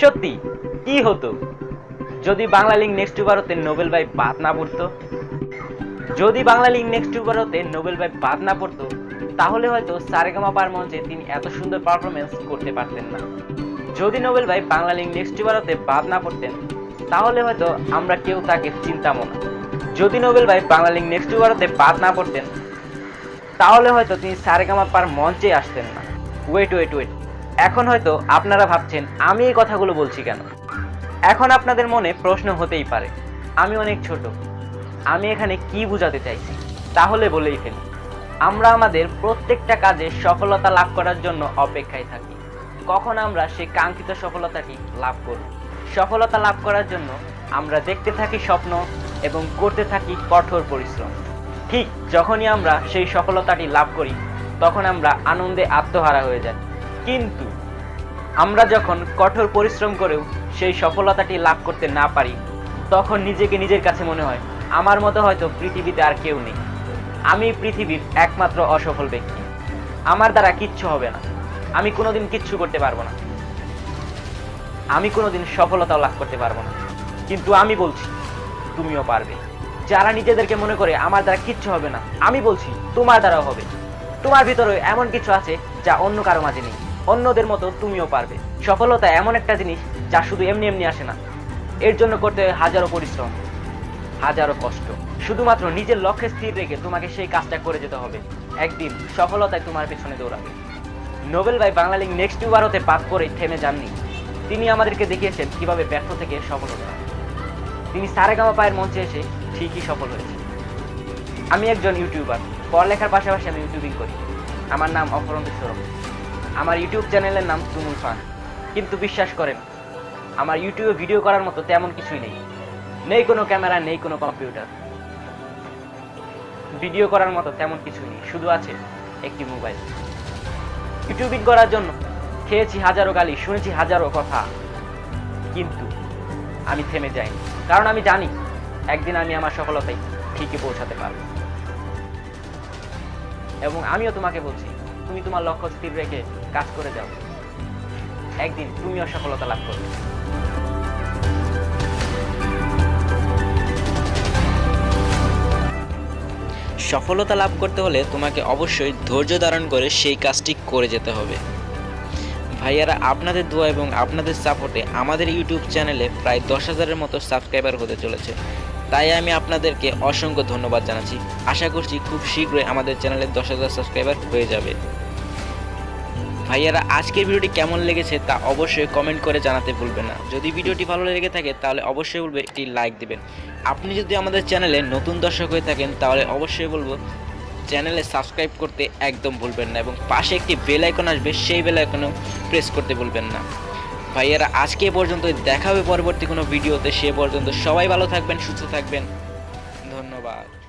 সত্যি, কি হতো? যদি বাংলা লিঙ্ক নেক্সট ভারতে নোবেল ভাই বাদ না পড়তো? যদি বাংলা লিঙ্ক নেক্সট ভারতে নোবেল ভাই বাদ না পড়তো, তাহলে হয়তো সারেগামা পার মঞ্চে তিনি এত সুন্দর পারফরমেন্স করতে পারতেন না। যদি নোবেল ভাই বাংলা লিঙ্ক নেক্সট ভারতে বাদ না পড়তেন, তাহলে হয়তো আমরা কেউ তাকে চিন্তামো না। যদি নোবেল ভাই বাংলা লিঙ্ক নেক্সট ভারতে বাদ না পড়তেন, তাহলে হয়তো তিনি সারেগামা পার মঞ্চে আসতেন না। ওয়েট ওয়েট ওয়েট এখন হয়তো আপনারা ভাবছেন, আমি এই কথাগুলো বলছি কেন? এখন আপনাদের মনে প্রশ্ন হতেই পারে, আমি অনেক ছোট, আমি এখানে কি বোঝাতে চাইছি? তাহলে বলেই ফেলি, আমরা আমাদের প্রত্যেকটা কাজে সফলতা লাভ করার জন্য অপেক্ষায় থাকি। কখন আমরা সেই কাঙ্ক্ষিত সফলতাটি লাভ করব সফলতা লাভ করার জন্য আমরা দেখতে থাকি স্বপ্ন এবং করতে থাকি কঠোর পরিশ্রম। ঠিক যখনই আমরা সেই সফলতাটি লাভ করি, তখন আমরা আনন্দে আত্মহারা হয়ে যাই। কিন্তু আমরা যখন কঠোর পরিশ্রম করেও সেই সফলতাটি লাভ করতে না পারি, তখন নিজেকে নিজের কাছে মনে হয়, আমার মতো হয়তো পৃথিবীতে আর কেউ নেই। আমি পৃথিবীর একমাত্র অসফল ব্যক্তি। আমার দ্বারা কিচ্ছু হবে না। আমি কোনোদিন কিচ্ছু করতে পারব না। আমি কোনোদিন সফলতাও লাভ করতে পারব না। কিন্তু আমি বলছি, তুমিও পারবে। যারা নিজেদেরকে মনে করে আমার দ্বারা কিচ্ছু হবে না, আমি বলছি, তোমার দ্বারাও হবে। তোমার ভিতরে এমন কিছু আছে যা অন্য কারও মাঝে নেই। অন্যদের মতো তুমিও পারবে। সফলতা এমন একটা জিনিস যা শুধু এমনি এমনি আসে না। এর জন্য করতে হয় হাজারো পরিশ্রম, হাজারো কষ্ট। শুধুমাত্র নিজের লক্ষ্যে স্থির রেখে তোমাকে সেই কাজটা করে যেতে হবে। একদিন সফলতায় তোমার পেছনে দৌড়াবে। নোবেল ভাই বাংলা লিগ নেক্সট ভারতে পাস করে থেমে যাননি। তিনি আমাদেরকে দেখিয়েছেন কীভাবে ব্যর্থ থেকে সফল হতে। তিনি সারেগামা পায়ের মঞ্চে এসে ঠিকই সফল হয়েছে আমি একজন ইউটিউবার। পড়ালেখার পাশাপাশি আমি ইউটিউবিং করি। আমার নাম অপরন্ত সৌরভ। আমার ইউটিউব চ্যানেলের নাম তুমুল ফান। কিন্তু বিশ্বাস করেন, আমার ইউটিউবে ভিডিও করার মতো তেমন কিছুই নেই। নেই কোনো ক্যামেরা, নেই কোনো কম্পিউটার। ভিডিও করার মতো তেমন কিছুই নেই, শুধু আছে একটি মোবাইল। ইউটিউবিং করার জন্য খেয়েছি হাজারো গালি, শুনেছি হাজারো কথা। কিন্তু আমি থেমে যাইনি, কারণ আমি জানি একদিন আমি আমার সফলতায় ঠিকই পৌঁছাতে পারব। এবং আমিও তোমাকে বলছি তুমি তোমার লক্ষ্য স্থির রেখে কাজ করে যাও। একদিন তুমিও সফলতা লাভ করবে। সফলতা লাভ করতে হলে তোমাকে অবশ্যই ধৈর্য ধারণ করে সেই কাজটি করে যেতে হবে। ভাইয়ারা, আপনাদের দোয়া এবং আপনাদের সাপোর্টে আমাদের ইউটিউব চ্যানেলে প্রায় দশ হাজারের মতো সাবস্ক্রাইবার হতে চলেছে। তাই আমি আপনাদেরকে অসংখ্য ধন্যবাদ জানাচ্ছি। আশা করছি খুব শীঘ্রই আমাদের চ্যানেলে দশ হাজার সাবস্ক্রাইবার হয়ে যাবে। ভাইয়ারা, আজকের ভিডিওটি কেমন লেগেছে তা অবশ্যই কমেন্ট করে জানাতে ভুলবেন না। যদি ভিডিওটি ভালো লেগে থাকে, তাহলে অবশ্যই বলবে একটি লাইক দেবেন। আপনি যদি আমাদের চ্যানেলে নতুন দর্শক হয়ে থাকেন, তাহলে অবশ্যই বলব চ্যানেলে সাবস্ক্রাইব করতে একদম ভুলবেন না এবং পাশে একটি বেল আইকন আসবে, সেই বেল আইকনেও প্রেস করতে ভুলবেন না। ভাইয়ারা, আজকে পর্যন্ত দেখাবে পরবর্তী কোনো ভিডিওতে। সে পর্যন্ত সবাই ভালো থাকবেন, সুস্থ থাকবেন। ধন্যবাদ।